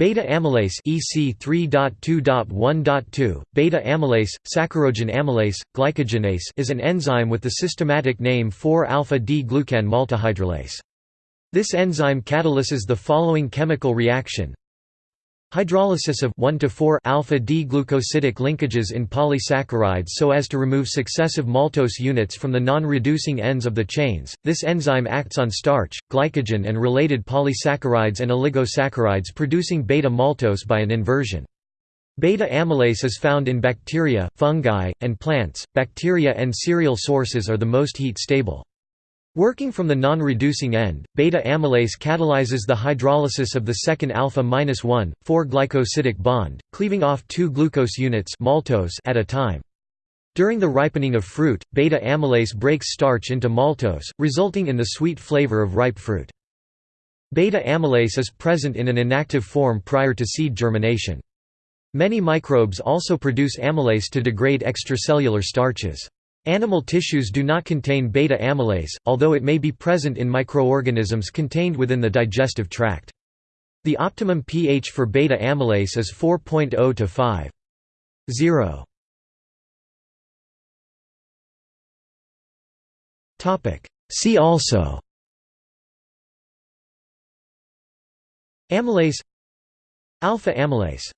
Beta amylase EC 3.2.1.2, beta amylase, saccharogen amylase, glycogenase is an enzyme with the systematic name 4-alpha-D-glucan maltohydrolase. This enzyme catalyses the following chemical reaction Hydrolysis of 1 to 4 alpha D-glucosidic linkages in polysaccharides so as to remove successive maltose units from the non-reducing ends of the chains. This enzyme acts on starch, glycogen and related polysaccharides and oligosaccharides producing beta-maltose by an inversion. Beta amylase is found in bacteria, fungi, and plants. Bacteria and cereal sources are the most heat stable. Working from the non-reducing end, beta amylase catalyzes the hydrolysis of the second alpha-1, 4-glycosidic bond, cleaving off two glucose units maltose at a time. During the ripening of fruit, beta amylase breaks starch into maltose, resulting in the sweet flavor of ripe fruit. Beta amylase is present in an inactive form prior to seed germination. Many microbes also produce amylase to degrade extracellular starches. Animal tissues do not contain beta amylase, although it may be present in microorganisms contained within the digestive tract. The optimum pH for beta amylase is 4.0 to 5. 0. See also Amylase Alpha amylase